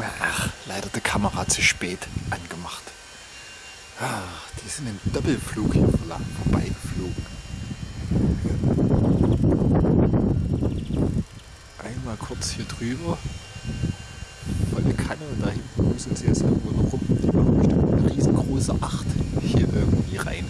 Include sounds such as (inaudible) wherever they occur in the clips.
Ach, leider die Kamera zu spät angemacht. Ach, die sind im Doppelflug hier vorbeigeflogen. Einmal kurz hier drüber. Volle Kanne und da hinten müssen sie jetzt irgendwo noch rum. Die machen bestimmt eine riesengroße Acht hier irgendwie rein.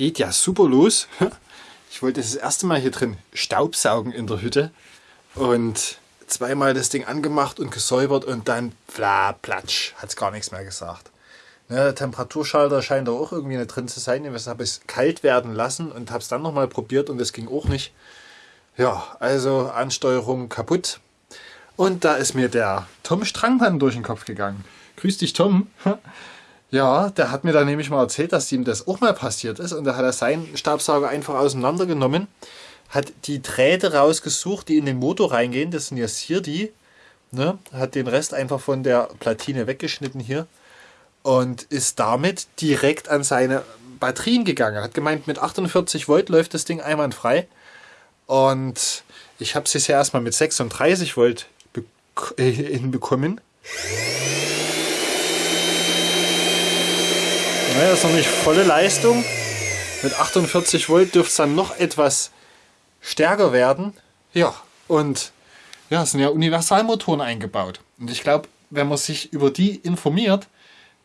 Geht ja super los. Ich wollte das erste Mal hier drin Staubsaugen in der Hütte und zweimal das Ding angemacht und gesäubert und dann bla platsch, hat es gar nichts mehr gesagt. Ne, der Temperaturschalter scheint da auch irgendwie nicht drin zu sein. Ich habe es kalt werden lassen und habe es dann nochmal probiert und es ging auch nicht. Ja, also Ansteuerung kaputt. Und da ist mir der Tom Strangmann durch den Kopf gegangen. Grüß dich, Tom. Ja, der hat mir dann nämlich mal erzählt, dass ihm das auch mal passiert ist. Und da hat er seinen Stabsauger einfach auseinandergenommen, hat die Drähte rausgesucht, die in den Motor reingehen. Das sind jetzt hier die. Ne? Hat den Rest einfach von der Platine weggeschnitten hier. Und ist damit direkt an seine Batterien gegangen. Hat gemeint, mit 48 Volt läuft das Ding einwandfrei. Und ich habe es jetzt ja erstmal mit 36 Volt (laughs) hinbekommen. Naja, ist noch nicht volle Leistung. Mit 48 Volt dürfte es dann noch etwas stärker werden. Ja, und ja, es sind ja Universalmotoren eingebaut. Und ich glaube, wenn man sich über die informiert,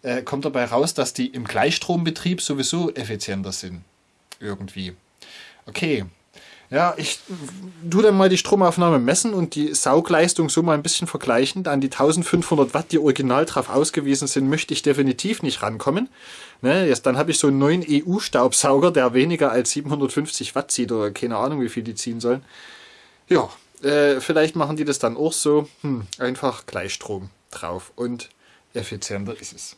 äh, kommt dabei raus, dass die im Gleichstrombetrieb sowieso effizienter sind. Irgendwie. Okay, ja, ich tue dann mal die Stromaufnahme messen und die Saugleistung so mal ein bisschen vergleichen. An die 1500 Watt, die original drauf ausgewiesen sind, möchte ich definitiv nicht rankommen. Ne, jetzt, dann habe ich so einen neuen EU-Staubsauger, der weniger als 750 Watt zieht oder keine Ahnung, wie viel die ziehen sollen. Ja, äh, vielleicht machen die das dann auch so. Hm, einfach Gleichstrom drauf und effizienter ist es.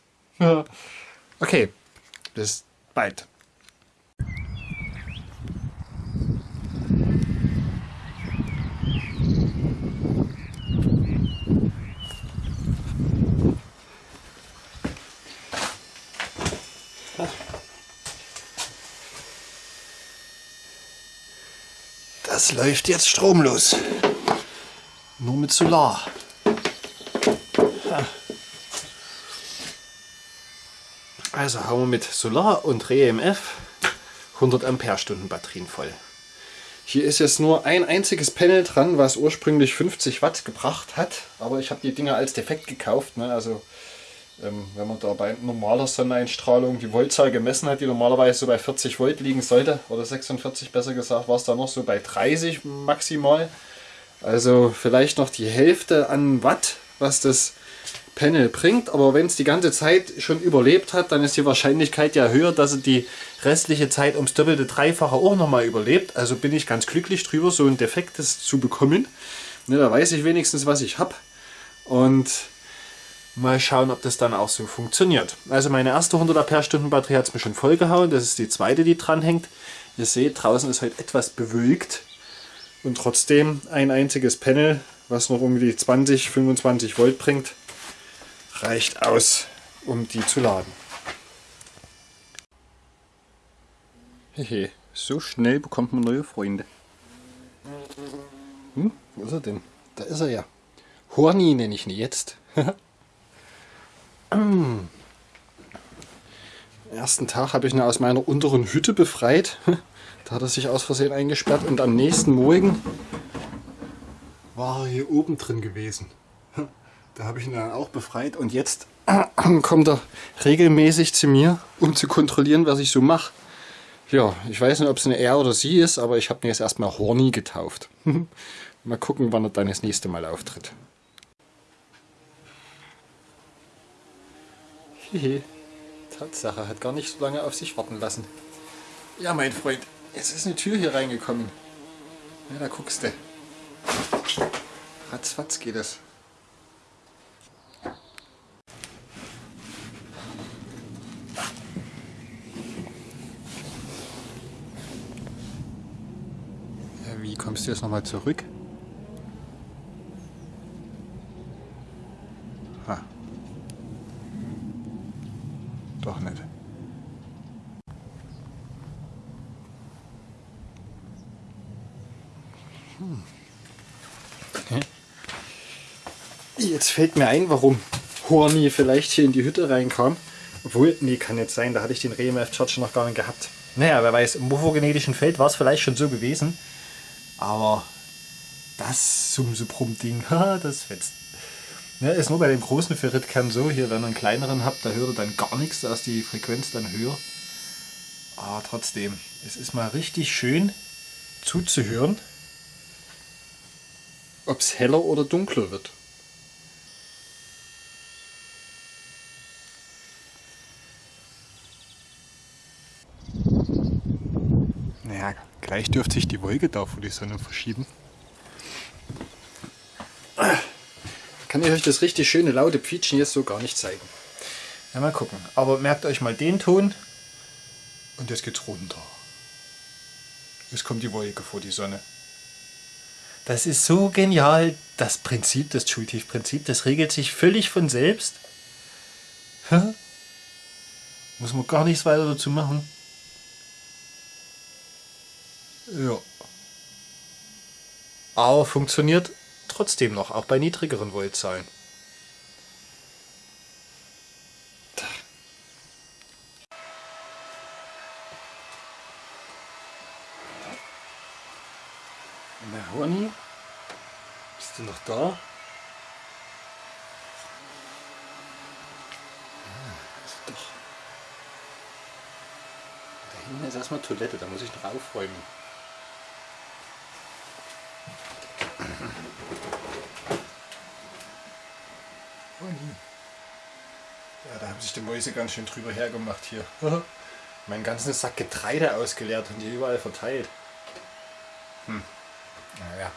okay, bis bald. Läuft jetzt stromlos. Nur mit Solar. Also haben wir mit Solar und REMF 100 Ampere-Stunden Batterien voll. Hier ist jetzt nur ein einziges Panel dran, was ursprünglich 50 Watt gebracht hat. Aber ich habe die Dinger als defekt gekauft. Ne? Also wenn man da bei normaler Sonneneinstrahlung die Voltzahl gemessen hat, die normalerweise so bei 40 Volt liegen sollte, oder 46 besser gesagt, war es da noch so bei 30 maximal. Also vielleicht noch die Hälfte an Watt, was das Panel bringt, aber wenn es die ganze Zeit schon überlebt hat, dann ist die Wahrscheinlichkeit ja höher, dass es die restliche Zeit ums doppelte, dreifache auch nochmal überlebt. Also bin ich ganz glücklich drüber, so ein defektes zu bekommen. Ne, da weiß ich wenigstens, was ich habe. Und Mal schauen, ob das dann auch so funktioniert. Also meine erste 100 Ampere-Stunden Batterie hat es mir schon vollgehauen. Das ist die zweite, die dran hängt. Ihr seht, draußen ist heute etwas bewölkt. Und trotzdem ein einziges Panel, was noch um die 20, 25 Volt bringt, reicht aus, um die zu laden. Hehe, so schnell bekommt man neue Freunde. Hm, wo ist er denn? Da ist er ja. Horny nenne ich ihn jetzt. (laughs) Am ersten Tag habe ich ihn aus meiner unteren Hütte befreit. (laughs) Da hat er sich aus Versehen eingesperrt und am nächsten Morgen war er hier oben drin gewesen. (laughs) Da habe ich ihn dann auch befreit und jetzt (clears throat) kommt er regelmäßig zu mir, um zu kontrollieren, was ich so mache. Ja, ich weiß nicht, ob es eine er oder sie ist, aber ich habe ihn jetzt erstmal Horny getauft. (laughs) mal gucken, wann er dann das nächste Mal auftritt. Hehe. Tatsache, hat gar nicht so lange auf sich warten lassen. Ja, mein Freund, jetzt ist eine Tür hier reingekommen. Ja, da guckst du. Ratzfatz geht es. Wie kommst du jetzt nochmal zurück? Doch nicht. Hm. Jetzt fällt mir ein, warum Horny vielleicht hier in die Hütte reinkam. Obwohl, nee, kann jetzt sein, da hatte ich den RMF Charger noch gar nicht gehabt. Naja, wer weiß, im morphogenetischen Feld war es vielleicht schon so gewesen. Aber das Sumsubrum-Ding, (laughs) das fetzt. Ja, ist nur bei dem großen Ferritkern so, hier wenn ihr einen kleineren habt, da hört ihr dann gar nichts, da ist die Frequenz dann höher. Aber trotzdem, es ist mal richtig schön zuzuhören, ob es heller oder dunkler wird. Naja, gleich dürfte sich die Wolke da vor die Sonne verschieben. Kann ich euch das richtig schöne laute Pfietschen jetzt so gar nicht zeigen. Ja, mal gucken. Aber merkt euch mal den Ton und jetzt geht's runter. Jetzt kommt die Wolke vor die Sonne. Das ist so genial. Das Prinzip, das Schultiefprinzip, das regelt sich völlig von selbst. Muss man gar nichts weiter dazu machen. Ja. Aber funktioniert trotzdem noch, auch bei niedrigeren Voltzahlen. Na, Honey? Bist du noch da? Ah, doch. Da hinten ist erstmal Toilette, da muss ich noch aufräumen. Ja, da haben sich die Mäuse ganz schön drüber hergemacht hier. Meinen ganzen Sack Getreide ausgeleert und hier überall verteilt. Hm. Naja,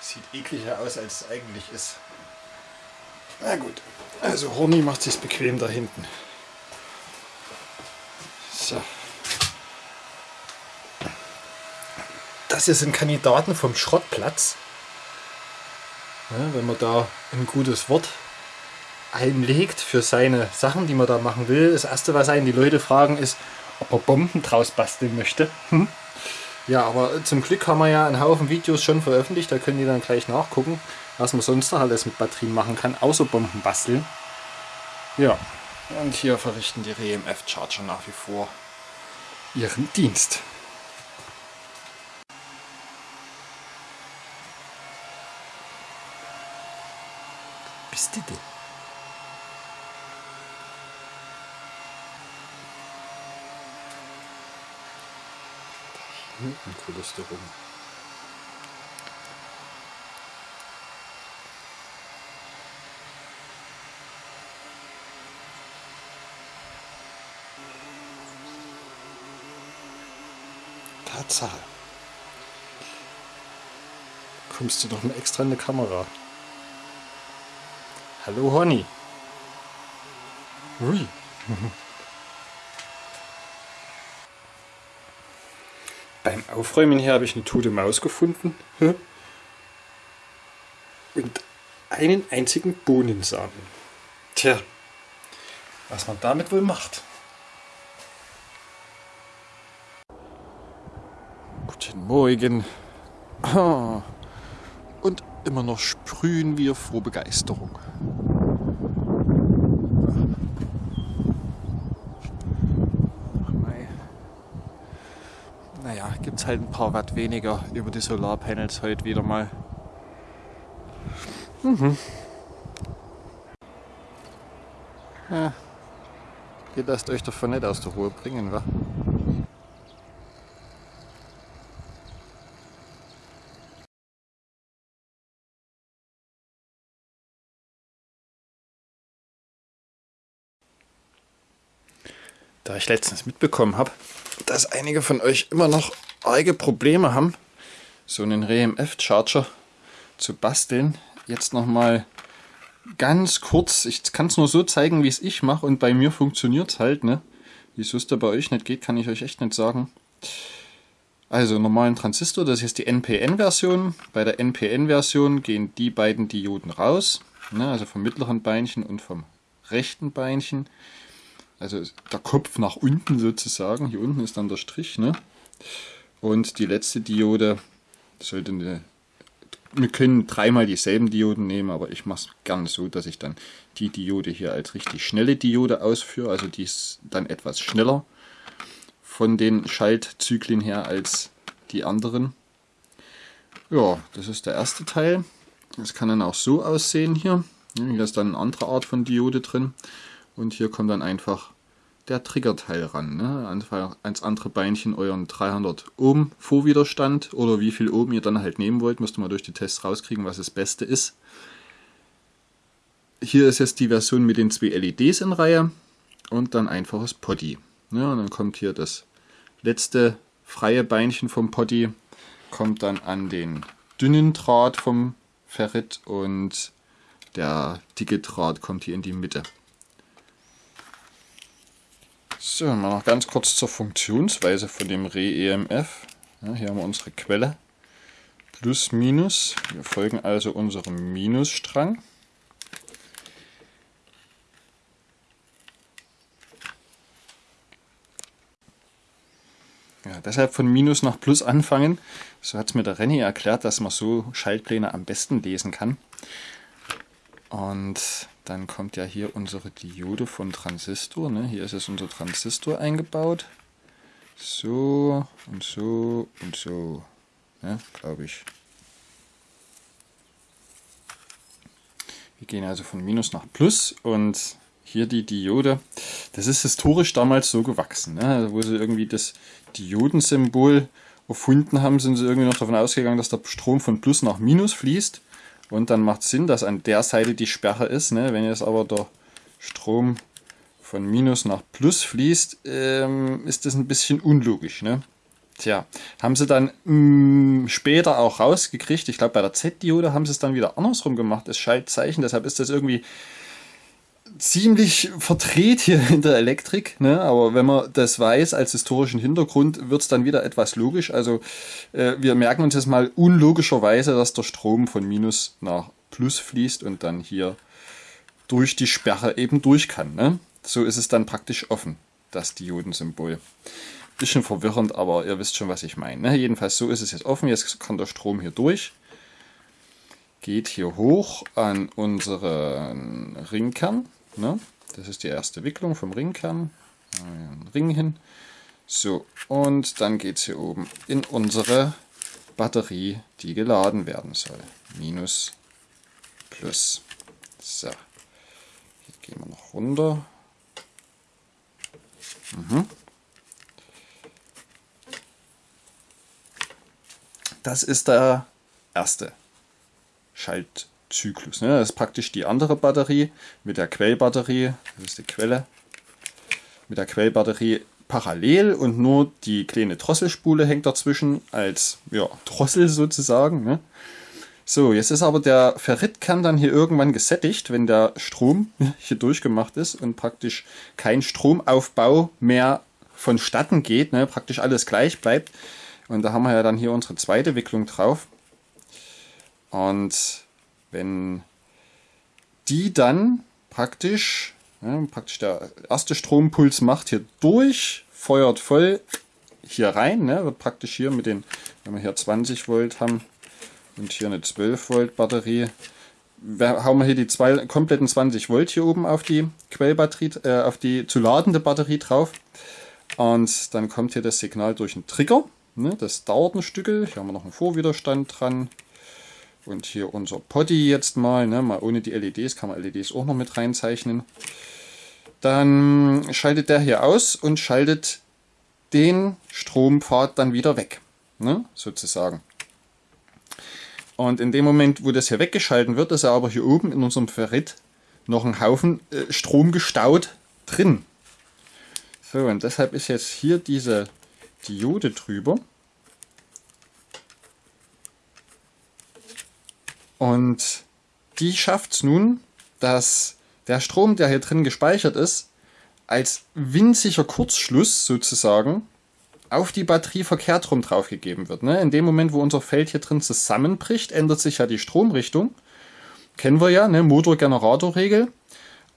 sieht ekliger aus, als es eigentlich ist. Na gut, also Horny macht sich bequem da hinten. So. Das hier sind Kandidaten vom Schrottplatz. Ja, wenn man da ein gutes Wort einlegt für seine Sachen, die man da machen will. Das erste, was einen die Leute fragen, ist, ob er Bomben draus basteln möchte. Hm? Ja, aber zum Glück haben wir ja einen Haufen Videos schon veröffentlicht, da können die dann gleich nachgucken, was man sonst noch alles mit Batterien machen kann, außer Bomben basteln. Ja, und hier verrichten die RMF Charger nach wie vor ihren Dienst. Bist du denn? Du rum. Tatsache. Kommst du doch mal extra in die Kamera. Hallo Honey. Ui. (laughs) Beim Aufräumen hier habe ich eine tote Maus gefunden. Und einen einzigen Bohnensamen. Tja, was man damit wohl macht. Guten Morgen. Und immer noch sprühen wir vor Begeisterung. Gibt es halt ein paar Watt weniger über die Solarpanels heute wieder mal. Mhm. Ja. Ihr lasst euch davon nicht aus der Ruhe bringen, wa? Da ich letztens mitbekommen habe, dass einige von euch immer noch arge Probleme haben, so einen RMF-Charger zu basteln. Jetzt nochmal ganz kurz, ich kann es nur so zeigen, wie es ich mache und bei mir funktioniert es halt. Ne? Wieso es da bei euch nicht geht, kann ich euch echt nicht sagen. Also normalen Transistor, das ist die NPN-Version. Bei der NPN-Version gehen die beiden Dioden raus, ne? also vom mittleren Beinchen und vom rechten Beinchen. Also der Kopf nach unten sozusagen. Hier unten ist dann der Strich. Ne? Und die letzte Diode sollte eine wir können dreimal dieselben Dioden nehmen, aber ich mache es gerne so, dass ich dann die Diode hier als richtig schnelle Diode ausführe. Also die ist dann etwas schneller von den Schaltzyklen her als die anderen. Ja, das ist der erste Teil. Das kann dann auch so aussehen hier. Hier ist dann eine andere Art von Diode drin. Und hier kommt dann einfach der Triggerteil ran. Ne? Einfach ans andere Beinchen euren 300 Ohm Vorwiderstand oder wie viel Ohm ihr dann halt nehmen wollt, müsst ihr mal durch die Tests rauskriegen, was das Beste ist. Hier ist jetzt die Version mit den zwei LEDs in Reihe und dann einfaches Potty. Ja, und dann kommt hier das letzte freie Beinchen vom Potty, kommt dann an den dünnen Draht vom Ferrit und der dicke Draht kommt hier in die Mitte. So, mal noch ganz kurz zur Funktionsweise von dem Re-EMF. Ja, hier haben wir unsere Quelle. Plus, Minus. Wir folgen also unserem Minusstrang. Ja, deshalb von Minus nach Plus anfangen. So hat es mir der Renny erklärt, dass man so Schaltpläne am besten lesen kann. Und dann kommt ja hier unsere Diode von Transistor. Ne? Hier ist jetzt unser Transistor eingebaut. So und so und so. Ne? Glaube ich. Wir gehen also von Minus nach Plus und hier die Diode. Das ist historisch damals so gewachsen. Ne? Wo sie irgendwie das Diodensymbol erfunden haben, sind sie irgendwie noch davon ausgegangen, dass der Strom von Plus nach Minus fließt. Und dann macht es Sinn, dass an der Seite die Sperre ist. Ne? Wenn jetzt aber der Strom von Minus nach Plus fließt, ähm, ist das ein bisschen unlogisch. Ne? Tja, haben sie dann mh, mm, später auch rausgekriegt. Ich glaube, bei der Z-Diode haben sie es dann wieder andersrum gemacht, das Schaltzeichen. Deshalb ist das irgendwie ziemlich verdreht hier in der Elektrik, ne? aber wenn man das weiß als historischen Hintergrund, wird es dann wieder etwas logisch. Also äh, wir merken uns jetzt mal unlogischerweise, dass der Strom von Minus nach Plus fließt und dann hier durch die Sperre eben durch kann. Ne? So ist es dann praktisch offen, das Diodensymbol. Bisschen verwirrend, aber ihr wisst schon, was ich meine. Ne? Jedenfalls so ist es jetzt offen, jetzt kann der Strom hier durch geht hier hoch an unseren Ringkern. Ne? Das ist die erste Wicklung vom Ringkern. Einen Ring hin. So, und dann geht es hier oben in unsere Batterie, die geladen werden soll. Minus, plus. So, hier gehen wir noch runter. Mhm. Das ist der erste Schaltzyklus. Ne? Das ist praktisch die andere Batterie mit der Quellbatterie, das ist die Quelle, mit der Quellbatterie parallel und nur die kleine Drosselspule hängt dazwischen als ja, Drossel sozusagen. Ne? So, jetzt ist aber der Ferritkern dann hier irgendwann gesättigt, wenn der Strom (laughs) hier durchgemacht ist und praktisch kein Stromaufbau mehr vonstatten geht, ne? praktisch alles gleich bleibt. Und da haben wir ja dann hier unsere zweite Wicklung drauf. Und wenn die dann praktisch, ja, praktisch der erste Strompuls macht hier durch, feuert voll hier rein, ne, wird praktisch hier mit den, wenn wir hier 20 Volt haben und hier eine 12 Volt Batterie, hauen wir hier die zwei, kompletten 20 Volt hier oben auf die Quellbatterie, äh, auf die zu ladende Batterie drauf. Und dann kommt hier das Signal durch einen Trigger. Ne, das dauert ein Stück. Hier haben wir noch einen Vorwiderstand dran. Und hier unser Potty jetzt mal, ne, mal ohne die LEDs, kann man LEDs auch noch mit reinzeichnen. Dann schaltet der hier aus und schaltet den Strompfad dann wieder weg, ne, sozusagen. Und in dem Moment, wo das hier weggeschalten wird, ist er aber hier oben in unserem Ferrit noch ein Haufen äh, Strom gestaut drin. So, und deshalb ist jetzt hier diese Diode drüber. Und die schafft es nun, dass der Strom, der hier drin gespeichert ist, als winziger Kurzschluss sozusagen auf die Batterie verkehrt rum draufgegeben wird. Ne? In dem Moment, wo unser Feld hier drin zusammenbricht, ändert sich ja die Stromrichtung. Kennen wir ja, ne? Motor-Generator-Regel.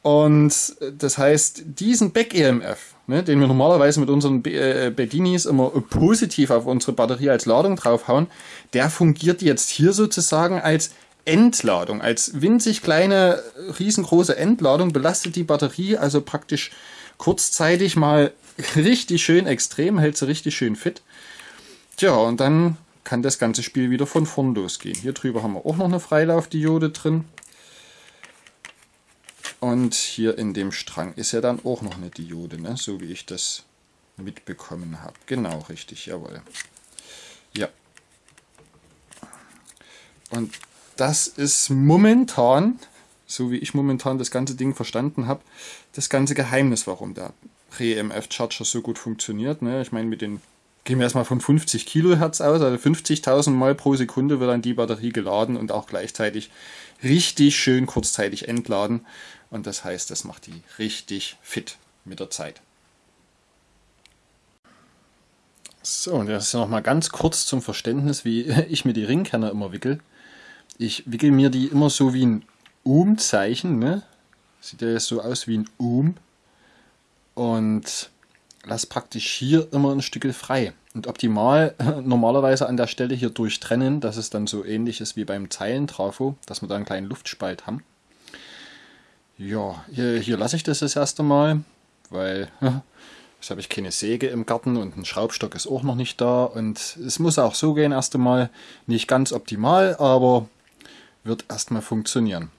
Und das heißt, diesen Back-EMF, ne, den wir normalerweise mit unseren äh, Bedinis immer positiv auf unsere Batterie als Ladung draufhauen, der fungiert jetzt hier sozusagen als Entladung, als winzig kleine, riesengroße Entladung, belastet die Batterie also praktisch kurzzeitig mal richtig schön extrem, hält sie richtig schön fit. Tja, und dann kann das ganze Spiel wieder von vorn losgehen. Hier drüber haben wir auch noch eine Freilaufdiode drin. Und hier in dem Strang ist ja dann auch noch eine Diode, ne? so wie ich das mitbekommen habe. Genau, richtig, jawohl. Ja. Und das ist momentan, so wie ich momentan das ganze Ding verstanden habe, das ganze Geheimnis, warum der Re-EMF Charger so gut funktioniert. Ne? Ich meine, mit den gehen wir erstmal von 50 Kilohertz aus, also 50.000 Mal pro Sekunde wird dann die Batterie geladen und auch gleichzeitig richtig schön kurzzeitig entladen. Und das heißt, das macht die richtig fit mit der Zeit. So, und das ist noch mal ganz kurz zum Verständnis, wie (laughs) ich mir die Ringkerne immer wickel. Ich wickel mir die immer so wie ein Um-Zeichen. Ne? Sieht ja jetzt so aus wie ein Um. Und lasse praktisch hier immer ein Stück frei. Und optimal normalerweise an der Stelle hier durchtrennen, dass es dann so ähnlich ist wie beim Zeilentrafo, dass wir da einen kleinen Luftspalt haben. Ja, hier, hier lasse ich das das erste Mal, weil (laughs) jetzt habe ich keine Säge im Garten und ein Schraubstock ist auch noch nicht da. Und es muss auch so gehen erst einmal. Nicht ganz optimal, aber wird erstmal funktionieren.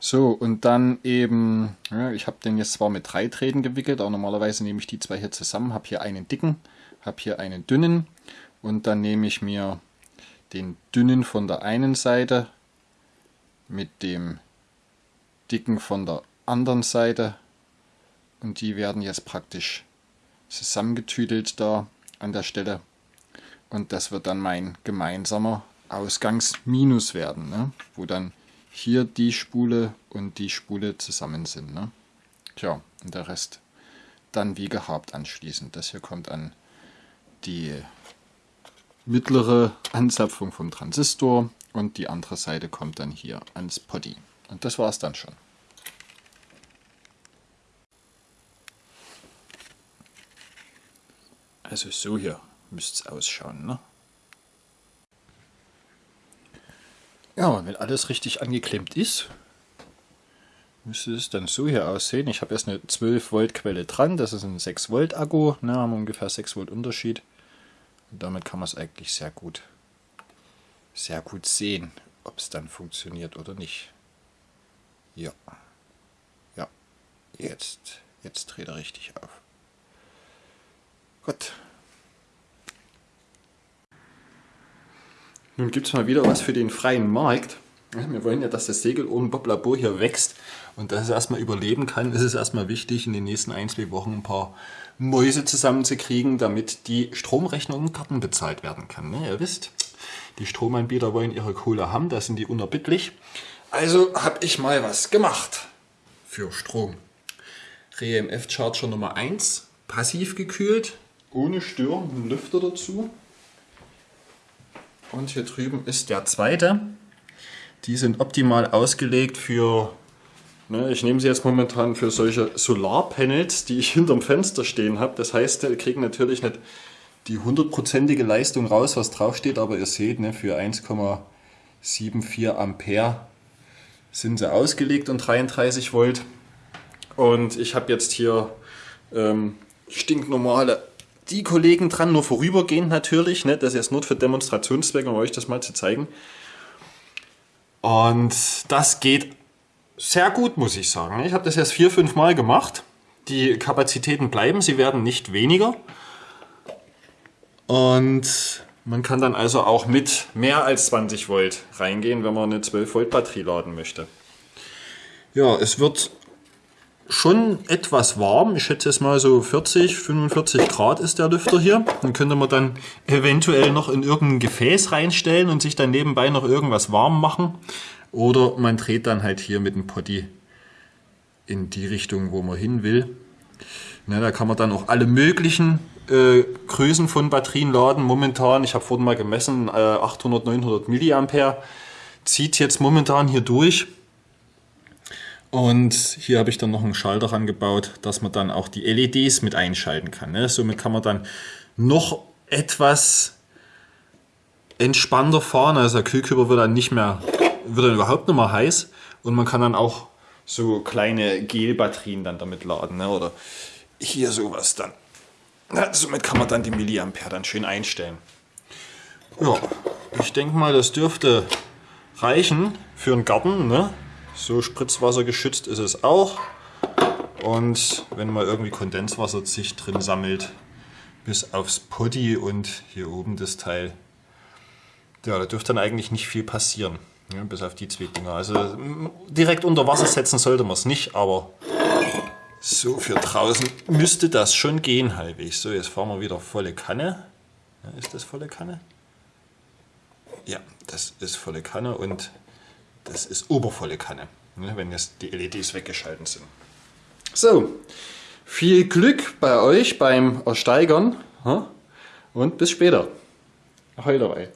So, und dann eben, ja, ich habe den jetzt zwar mit drei Drähten gewickelt, aber normalerweise nehme ich die zwei hier zusammen, habe hier einen dicken, habe hier einen dünnen und dann nehme ich mir den dünnen von der einen Seite mit dem dicken von der anderen Seite und die werden jetzt praktisch zusammengetüdelt da an der Stelle und das wird dann mein gemeinsamer Ausgangsminus werden, ne? wo dann hier die Spule und die Spule zusammen sind. Ne? Tja, und der Rest dann wie gehabt anschließend. Das hier kommt an die mittlere Anzapfung vom Transistor und die andere Seite kommt dann hier ans Poddy. Und das war es dann schon. Also so hier müsste es ausschauen. Ne? Ja, wenn alles richtig angeklemmt ist, müsste es dann so hier aussehen. Ich habe erst eine 12 Volt Quelle dran, das ist ein 6 Volt Akku, ne, haben ungefähr 6 Volt Unterschied. Und damit kann man es eigentlich sehr gut, sehr gut sehen, ob es dann funktioniert oder nicht. Ja, ja, jetzt, jetzt dreht er richtig auf. Gut. Nun gibt es mal wieder was für den freien Markt. Wir wollen ja, dass das Segel ohne Bob Labor hier wächst und dass es erstmal überleben kann, ist es erstmal wichtig, in den nächsten ein, zwei Wochen ein paar Mäuse zusammenzukriegen, damit die Stromrechnung im Garten bezahlt werden kann. Ne? Ihr wisst, die Stromanbieter wollen ihre Kohle haben, da sind die unerbittlich. Also habe ich mal was gemacht für Strom. REMF Charger Nummer 1, passiv gekühlt, ohne Stör, ein Lüfter dazu. Und hier drüben ist der zweite. Die sind optimal ausgelegt für, ne, ich nehme sie jetzt momentan für solche Solarpanels, die ich (laughs) hinterm Fenster stehen habe. Das heißt, wir kriegen natürlich nicht die hundertprozentige Leistung raus, was draufsteht, aber ihr seht, ne, für 1,74 Ampere sind sie ausgelegt und 33 Volt. Und ich habe jetzt hier ähm, stinknormale die Kollegen dran, nur vorübergehend natürlich. Ne? Das ist jetzt nur für Demonstrationszwecke, um euch das mal zu zeigen. Und das geht sehr gut, muss ich sagen. Ich habe das jetzt vier, fünf Mal gemacht. Die Kapazitäten bleiben, sie werden nicht weniger. Und man kann dann also auch mit mehr als 20 Volt reingehen, wenn man eine 12 Volt Batterie laden möchte. Ja, es wird schon etwas warm. Ich schätze es mal so 40, 45 Grad ist der Lüfter hier. Den könnte man dann eventuell noch in irgendein Gefäß reinstellen und sich dann nebenbei noch irgendwas warm machen. Oder man dreht dann halt hier mit dem Potty in die Richtung, wo man hin will. Ne, da kann man dann auch alle möglichen äh, Größen von Batterien laden. Momentan, ich habe vorhin mal gemessen, äh, 800, 900 Milliampere. Zieht jetzt momentan hier durch. Und hier habe ich dann noch einen Schalter angebaut, dass man dann auch die LEDs mit einschalten kann. Ne? Somit kann man dann noch etwas entspannter fahren. Also der Kühlkörper wird dann nicht mehr, wird dann überhaupt nicht mehr heiß und man kann dann auch so kleine Gelbatterien dann damit laden. Ne? Oder hier sowas dann. Ja, somit kann man dann die Milliampere dann schön einstellen. Ja, ich denke mal, das dürfte reichen für einen Garten. Ne? So Spritzwasser geschützt ist es auch. Und wenn mal irgendwie Kondenswasser sich drin sammelt, bis aufs Potty und hier oben das Teil, ja, da dürfte dann eigentlich nicht viel passieren. Ja, bis auf die zwei Dinger. Also direkt unter Wasser setzen sollte man es nicht, aber so für draußen müsste das schon gehen halbwegs. So, jetzt fahren wir wieder volle Kanne. Ja, ist das volle Kanne? Ja, das ist volle Kanne und das ist obervolle Kanne, ne, wenn jetzt die LEDs weggeschalten sind. So, viel Glück bei euch beim Ersteigern und bis später. Ahoi dabei.